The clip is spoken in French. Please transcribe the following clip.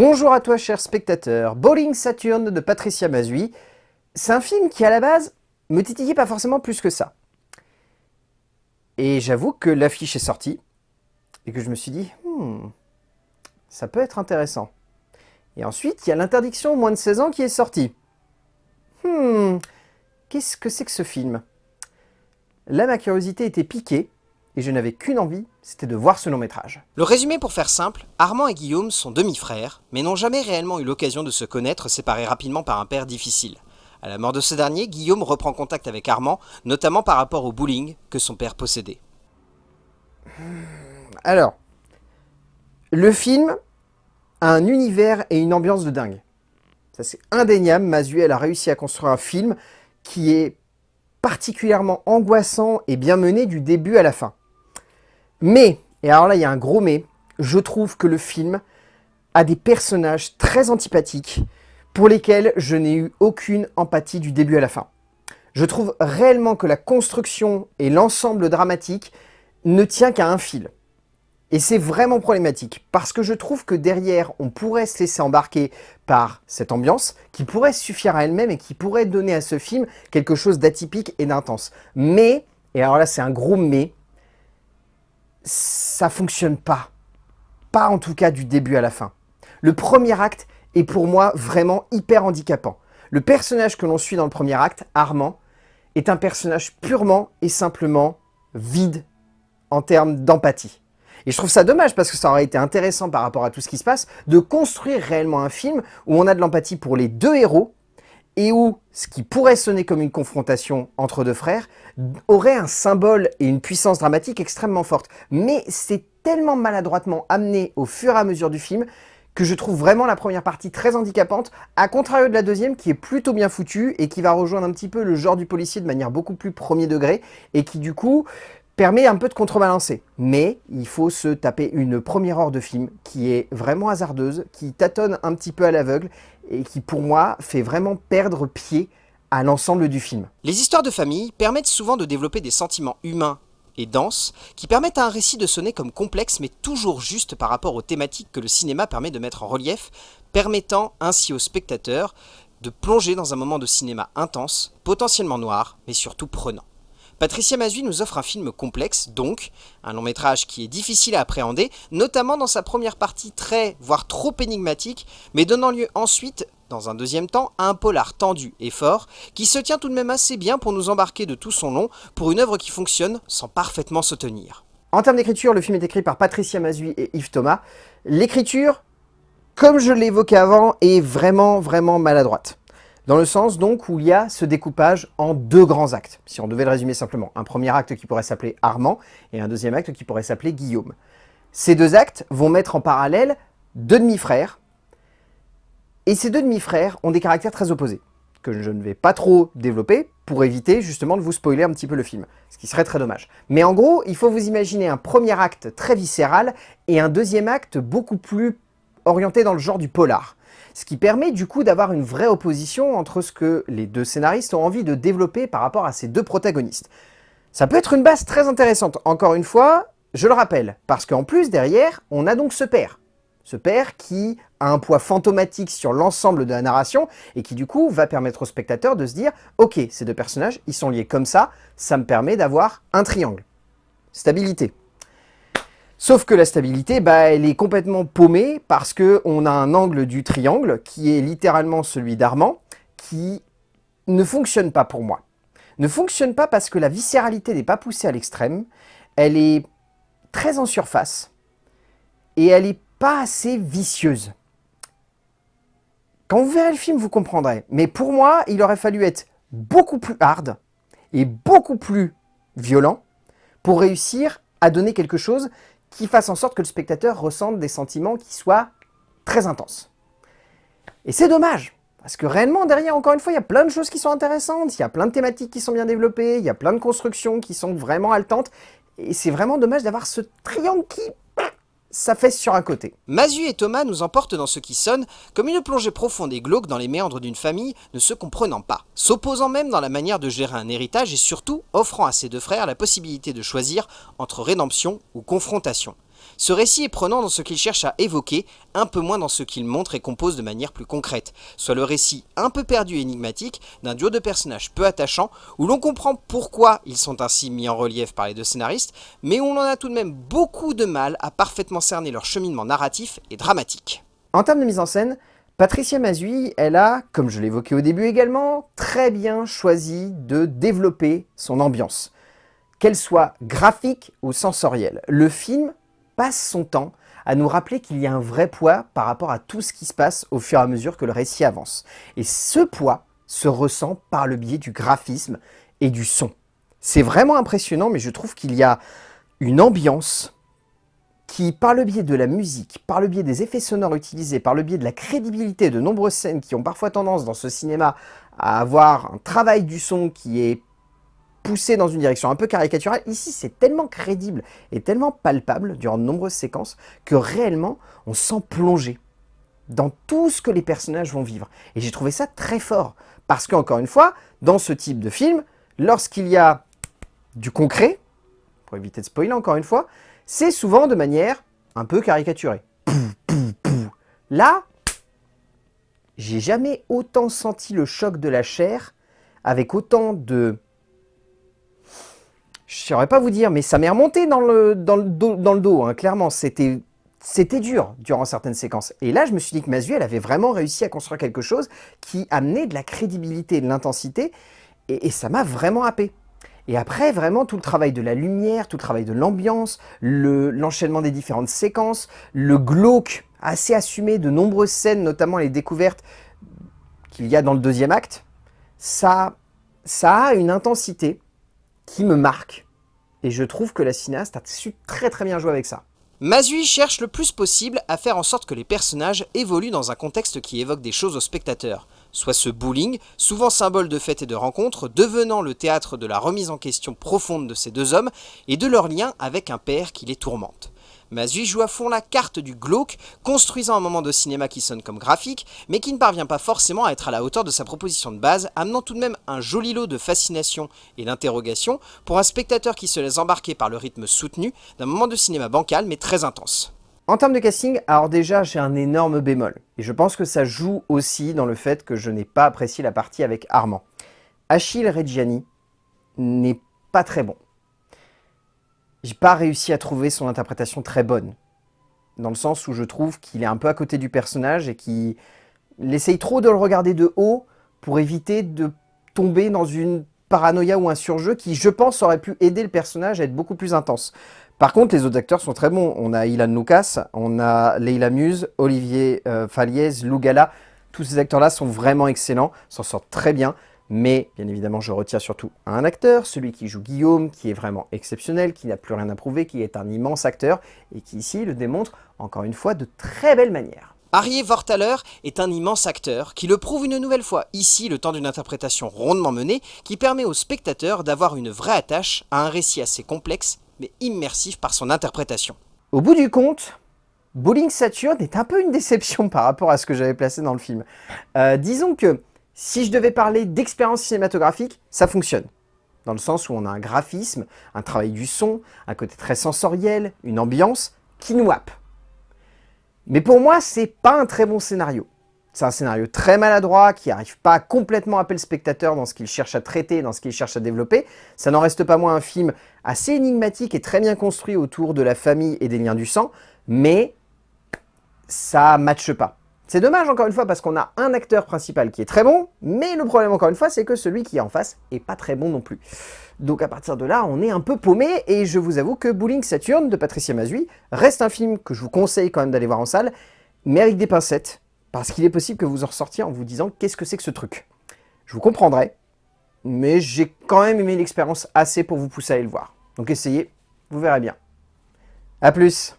Bonjour à toi cher spectateur, Bowling Saturn de Patricia Mazui. C'est un film qui à la base me titillait pas forcément plus que ça. Et j'avoue que l'affiche est sortie et que je me suis dit, hmm, ça peut être intéressant. Et ensuite, il y a l'interdiction moins de 16 ans qui est sortie. Hmm, qu'est-ce que c'est que ce film? Là, ma curiosité était piquée et je n'avais qu'une envie, c'était de voir ce long métrage. Le résumé pour faire simple, Armand et Guillaume sont demi-frères, mais n'ont jamais réellement eu l'occasion de se connaître, séparés rapidement par un père difficile. À la mort de ce dernier, Guillaume reprend contact avec Armand, notamment par rapport au bowling que son père possédait. Alors, le film a un univers et une ambiance de dingue. Ça c'est indéniable, Mazuel a réussi à construire un film qui est particulièrement angoissant et bien mené du début à la fin. Mais, et alors là il y a un gros mais, je trouve que le film a des personnages très antipathiques pour lesquels je n'ai eu aucune empathie du début à la fin. Je trouve réellement que la construction et l'ensemble dramatique ne tient qu'à un fil. Et c'est vraiment problématique, parce que je trouve que derrière, on pourrait se laisser embarquer par cette ambiance, qui pourrait suffire à elle-même et qui pourrait donner à ce film quelque chose d'atypique et d'intense. Mais, et alors là c'est un gros mais, ça fonctionne pas. Pas en tout cas du début à la fin. Le premier acte est pour moi vraiment hyper handicapant. Le personnage que l'on suit dans le premier acte, Armand, est un personnage purement et simplement vide en termes d'empathie. Et je trouve ça dommage parce que ça aurait été intéressant par rapport à tout ce qui se passe de construire réellement un film où on a de l'empathie pour les deux héros et où ce qui pourrait sonner comme une confrontation entre deux frères aurait un symbole et une puissance dramatique extrêmement forte. Mais c'est tellement maladroitement amené au fur et à mesure du film que je trouve vraiment la première partie très handicapante, à contrario de la deuxième qui est plutôt bien foutue et qui va rejoindre un petit peu le genre du policier de manière beaucoup plus premier degré et qui du coup permet un peu de contrebalancer. Mais il faut se taper une première heure de film qui est vraiment hasardeuse, qui tâtonne un petit peu à l'aveugle et qui pour moi fait vraiment perdre pied à l'ensemble du film. Les histoires de famille permettent souvent de développer des sentiments humains et denses qui permettent à un récit de sonner comme complexe mais toujours juste par rapport aux thématiques que le cinéma permet de mettre en relief, permettant ainsi au spectateur de plonger dans un moment de cinéma intense, potentiellement noir, mais surtout prenant. Patricia Mazui nous offre un film complexe, donc un long métrage qui est difficile à appréhender, notamment dans sa première partie très, voire trop énigmatique, mais donnant lieu ensuite, dans un deuxième temps, à un polar tendu et fort, qui se tient tout de même assez bien pour nous embarquer de tout son long pour une œuvre qui fonctionne sans parfaitement se tenir. En termes d'écriture, le film est écrit par Patricia Mazui et Yves Thomas. L'écriture, comme je l'évoquais avant, est vraiment, vraiment maladroite. Dans le sens donc où il y a ce découpage en deux grands actes, si on devait le résumer simplement. Un premier acte qui pourrait s'appeler Armand et un deuxième acte qui pourrait s'appeler Guillaume. Ces deux actes vont mettre en parallèle deux demi-frères, et ces deux demi-frères ont des caractères très opposés, que je ne vais pas trop développer pour éviter justement de vous spoiler un petit peu le film, ce qui serait très dommage. Mais en gros, il faut vous imaginer un premier acte très viscéral et un deuxième acte beaucoup plus orienté dans le genre du polar ce qui permet du coup d'avoir une vraie opposition entre ce que les deux scénaristes ont envie de développer par rapport à ces deux protagonistes. Ça peut être une base très intéressante, encore une fois, je le rappelle, parce qu'en plus derrière, on a donc ce père. Ce père qui a un poids fantomatique sur l'ensemble de la narration et qui du coup va permettre au spectateur de se dire « Ok, ces deux personnages, ils sont liés comme ça, ça me permet d'avoir un triangle. » Stabilité. Sauf que la stabilité, bah, elle est complètement paumée parce qu'on a un angle du triangle qui est littéralement celui d'Armand qui ne fonctionne pas pour moi. Ne fonctionne pas parce que la viscéralité n'est pas poussée à l'extrême, elle est très en surface et elle n'est pas assez vicieuse. Quand vous verrez le film, vous comprendrez. Mais pour moi, il aurait fallu être beaucoup plus hard et beaucoup plus violent pour réussir à donner quelque chose qui fasse en sorte que le spectateur ressente des sentiments qui soient très intenses. Et c'est dommage, parce que réellement, derrière, encore une fois, il y a plein de choses qui sont intéressantes, il y a plein de thématiques qui sont bien développées, il y a plein de constructions qui sont vraiment haletantes, et c'est vraiment dommage d'avoir ce triangle qui ça fait sur un côté. Mazu et Thomas nous emportent dans ce qui sonne comme une plongée profonde et glauque dans les méandres d'une famille ne se comprenant pas, s'opposant même dans la manière de gérer un héritage et surtout offrant à ses deux frères la possibilité de choisir entre rédemption ou confrontation. Ce récit est prenant dans ce qu'il cherche à évoquer, un peu moins dans ce qu'il montre et compose de manière plus concrète, soit le récit un peu perdu et énigmatique d'un duo de personnages peu attachants, où l'on comprend pourquoi ils sont ainsi mis en relief par les deux scénaristes, mais où on en a tout de même beaucoup de mal à parfaitement cerner leur cheminement narratif et dramatique. En termes de mise en scène, Patricia Mazui, elle a, comme je l'évoquais au début également, très bien choisi de développer son ambiance, qu'elle soit graphique ou sensorielle. Le film passe son temps à nous rappeler qu'il y a un vrai poids par rapport à tout ce qui se passe au fur et à mesure que le récit avance. Et ce poids se ressent par le biais du graphisme et du son. C'est vraiment impressionnant, mais je trouve qu'il y a une ambiance qui, par le biais de la musique, par le biais des effets sonores utilisés, par le biais de la crédibilité de nombreuses scènes qui ont parfois tendance dans ce cinéma à avoir un travail du son qui est poussé dans une direction un peu caricaturale, ici c'est tellement crédible et tellement palpable durant de nombreuses séquences que réellement on sent plonger dans tout ce que les personnages vont vivre. Et j'ai trouvé ça très fort, parce qu'encore une fois, dans ce type de film, lorsqu'il y a du concret, pour éviter de spoiler encore une fois, c'est souvent de manière un peu caricaturée. Là, j'ai jamais autant senti le choc de la chair avec autant de... Je saurais pas vous dire, mais ça m'est remonté dans le, dans le dos, hein, clairement. C'était c'était dur durant certaines séquences. Et là, je me suis dit que elle avait vraiment réussi à construire quelque chose qui amenait de la crédibilité de l'intensité, et, et, ça m'a vraiment happé. Et après, vraiment, tout le travail de la lumière, tout le travail de l'ambiance, l'enchaînement des différentes séquences, le glauque assez assumé de nombreuses scènes, notamment les découvertes qu'il y a dans le deuxième acte, ça, ça a une intensité qui me marque. Et je trouve que la cinéaste a su très très bien jouer avec ça. Mazui cherche le plus possible à faire en sorte que les personnages évoluent dans un contexte qui évoque des choses aux spectateurs, soit ce bowling, souvent symbole de fêtes et de rencontres, devenant le théâtre de la remise en question profonde de ces deux hommes et de leur lien avec un père qui les tourmente. Mazui joue à fond la carte du glauque, construisant un moment de cinéma qui sonne comme graphique, mais qui ne parvient pas forcément à être à la hauteur de sa proposition de base, amenant tout de même un joli lot de fascination et d'interrogation pour un spectateur qui se laisse embarquer par le rythme soutenu d'un moment de cinéma bancal mais très intense. En termes de casting, alors déjà j'ai un énorme bémol, et je pense que ça joue aussi dans le fait que je n'ai pas apprécié la partie avec Armand. Achille Reggiani n'est pas très bon j'ai pas réussi à trouver son interprétation très bonne. Dans le sens où je trouve qu'il est un peu à côté du personnage et qu'il essaye trop de le regarder de haut pour éviter de tomber dans une paranoïa ou un surjeu qui, je pense, aurait pu aider le personnage à être beaucoup plus intense. Par contre, les autres acteurs sont très bons. On a Ilan Lucas, on a Leila Muse, Olivier euh, Faliez, Lou Gala. Tous ces acteurs-là sont vraiment excellents, s'en sortent très bien. Mais, bien évidemment, je retiens surtout un acteur, celui qui joue Guillaume, qui est vraiment exceptionnel, qui n'a plus rien à prouver, qui est un immense acteur, et qui ici le démontre, encore une fois, de très belle manière. Arié Vortaler est un immense acteur qui le prouve une nouvelle fois ici le temps d'une interprétation rondement menée qui permet au spectateur d'avoir une vraie attache à un récit assez complexe mais immersif par son interprétation. Au bout du compte, Bowling Saturn est un peu une déception par rapport à ce que j'avais placé dans le film. Euh, disons que si je devais parler d'expérience cinématographique, ça fonctionne. Dans le sens où on a un graphisme, un travail du son, un côté très sensoriel, une ambiance qui nous happe. Mais pour moi, c'est pas un très bon scénario. C'est un scénario très maladroit, qui n'arrive pas à complètement appeler le spectateur dans ce qu'il cherche à traiter, dans ce qu'il cherche à développer. Ça n'en reste pas moins un film assez énigmatique et très bien construit autour de la famille et des liens du sang, mais ça matche pas. C'est dommage encore une fois parce qu'on a un acteur principal qui est très bon, mais le problème encore une fois c'est que celui qui est en face est pas très bon non plus. Donc à partir de là, on est un peu paumé et je vous avoue que Bowling Saturn de Patricia Mazui reste un film que je vous conseille quand même d'aller voir en salle, mais avec des pincettes, parce qu'il est possible que vous en ressortiez en vous disant qu'est-ce que c'est que ce truc? Je vous comprendrai, mais j'ai quand même aimé l'expérience assez pour vous pousser à aller le voir. Donc essayez, vous verrez bien. A plus